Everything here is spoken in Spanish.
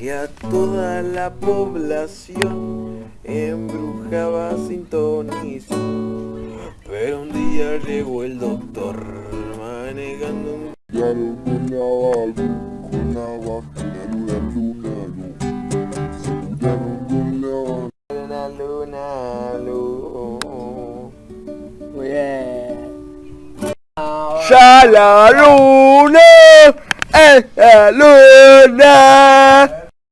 que a toda la población embrujaba sin sintonizó. Pero un día llegó el doctor manejando un Claro, con la con la luna, luna, luna. Luna, luna, luna. Ya la luna es la luna